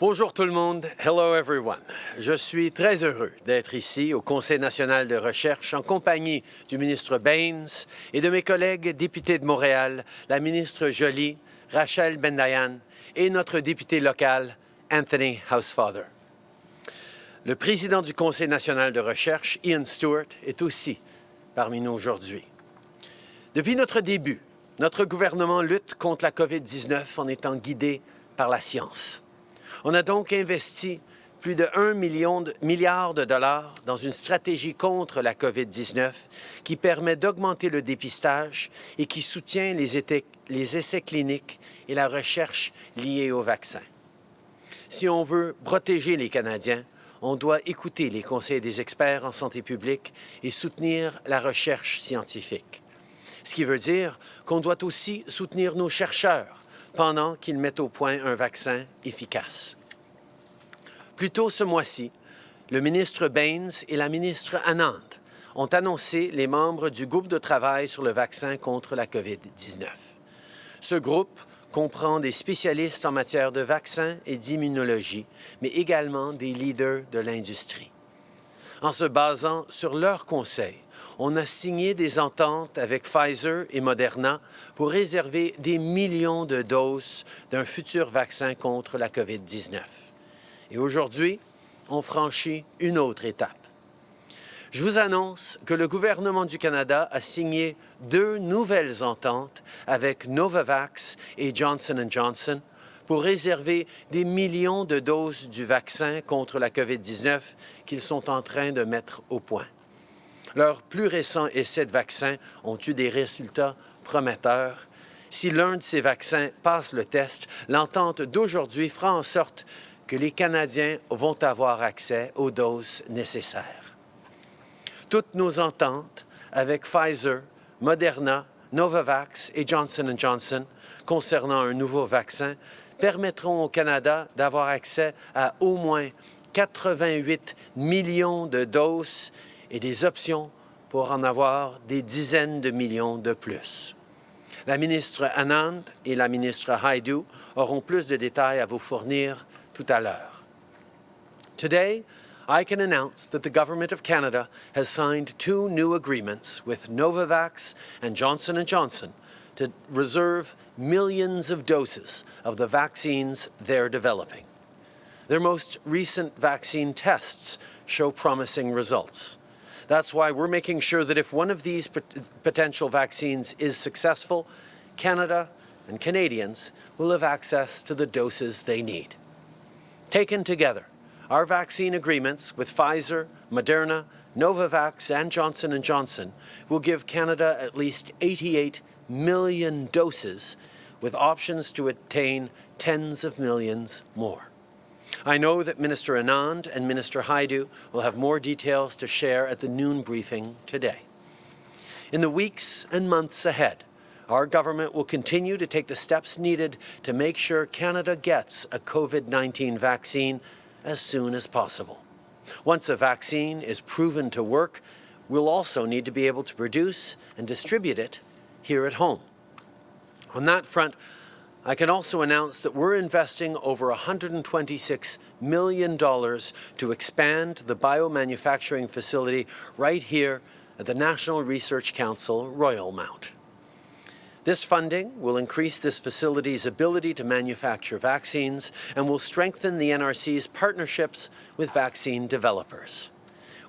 Bonjour tout le monde. Hello everyone. Je suis très heureux d'être ici au Conseil national de recherche en compagnie du ministre Baines et de mes collègues députés de Montréal, la ministre Jolie, Rachel Bendayan et notre député local, Anthony Housefather. Le président du Conseil national de recherche, Ian Stewart, est aussi parmi nous aujourd'hui. Depuis notre début, notre gouvernement lutte contre la COVID-19 en étant guidé par la science. On a donc investi plus de 1 million milliard de dollars dans une stratégie contre la COVID-19 qui permet d'augmenter le dépistage et qui soutient les, les essais cliniques et la recherche liée au vaccin. Si on veut protéger les Canadiens, on doit écouter les conseils des experts en santé publique et soutenir la recherche scientifique. Ce qui veut dire qu'on doit aussi soutenir nos chercheurs pendant qu'ils mettent au point un vaccin efficace. Plus tôt ce mois-ci, le ministre Baines et la ministre Anand ont annoncé les membres du groupe de travail sur le vaccin contre la COVID-19. Ce groupe comprend des spécialistes en matière de vaccins et d'immunologie, mais également des leaders de l'industrie. En se basant sur leurs conseils, on a signé des ententes avec Pfizer et Moderna pour réserver des millions de doses d'un futur vaccin contre la COVID-19. Et aujourd'hui, on franchit une autre étape. Je vous annonce que le gouvernement du Canada a signé deux nouvelles ententes avec Novavax et Johnson Johnson pour réserver des millions de doses du vaccin contre la COVID-19 qu'ils sont en train de mettre au point. Leurs plus récents essais de vaccins ont eu des résultats prometteurs. Si l'un de ces vaccins passe le test, l'entente d'aujourd'hui fera en sorte que les Canadiens vont avoir accès aux doses nécessaires. Toutes nos ententes avec Pfizer, Moderna, Novavax et Johnson Johnson concernant un nouveau vaccin permettront au Canada d'avoir accès à au moins 88 millions de doses et des options pour en avoir des dizaines de millions de plus. La ministre Anand et la ministre Haidu auront plus de détails à vous fournir tout à l'heure. Today, I can announce that the Government of Canada has signed two new agreements with Novavax and Johnson & Johnson to reserve millions of doses of the vaccines they're developing. Their most recent vaccine tests show promising results. That's why we're making sure that if one of these potential vaccines is successful, Canada and Canadians will have access to the doses they need. Taken together, our vaccine agreements with Pfizer, Moderna, Novavax and Johnson & Johnson will give Canada at least 88 million doses with options to attain tens of millions more. I know that Minister Anand and Minister Haidu will have more details to share at the noon briefing today. In the weeks and months ahead, our government will continue to take the steps needed to make sure Canada gets a COVID-19 vaccine as soon as possible. Once a vaccine is proven to work, we'll also need to be able to produce and distribute it here at home. On that front, I can also announce that we're investing over $126 million to expand the biomanufacturing facility right here at the National Research Council Royal Mount. This funding will increase this facility's ability to manufacture vaccines and will strengthen the NRC's partnerships with vaccine developers.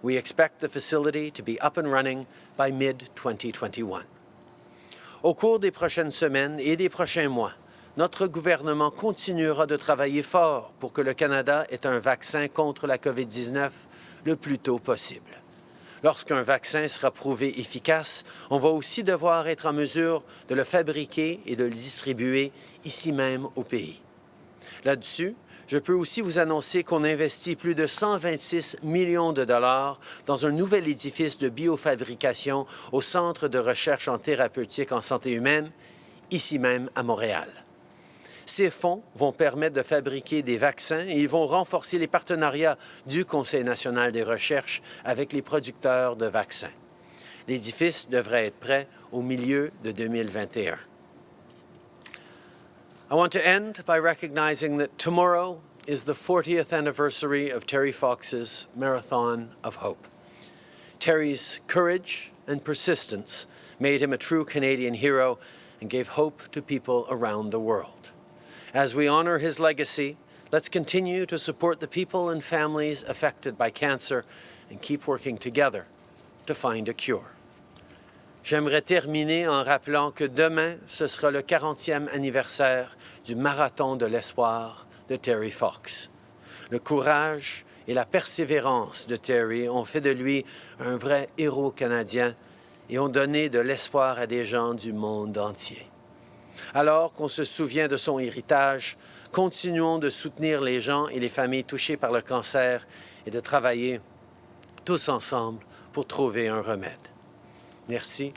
We expect the facility to be up and running by mid-2021. Au cours des prochaines semaines et des prochains mois, notre gouvernement continuera de travailler fort pour que le Canada ait un vaccin contre la COVID-19 le plus tôt possible. Lorsqu'un vaccin sera prouvé efficace, on va aussi devoir être en mesure de le fabriquer et de le distribuer ici même au pays. Là-dessus, je peux aussi vous annoncer qu'on investit plus de 126 millions de dollars dans un nouvel édifice de biofabrication au Centre de recherche en thérapeutique en santé humaine, ici même à Montréal. Ces fonds vont permettre de fabriquer des vaccins et ils vont renforcer les partenariats du Conseil national des recherches avec les producteurs de vaccins. L'édifice devrait être prêt au milieu de 2021. I want to end by recognizing that tomorrow is the 40th anniversary of Terry Fox's Marathon of Hope. Terry's courage and persistence made him a true Canadian hero and gave hope to people around the world. As we honor his legacy, let's continue to support the people and families affected by cancer and keep working together to find a cure. J'aimerais terminer en rappelant que demain, ce sera le 40e anniversaire du Marathon de l'Espoir de Terry Fox. Le courage et la persévérance de Terry ont fait de lui un vrai héros canadien et ont donné de l'espoir à des gens du monde entier. Alors qu'on se souvient de son héritage, continuons de soutenir les gens et les familles touchées par le cancer et de travailler tous ensemble pour trouver un remède. Merci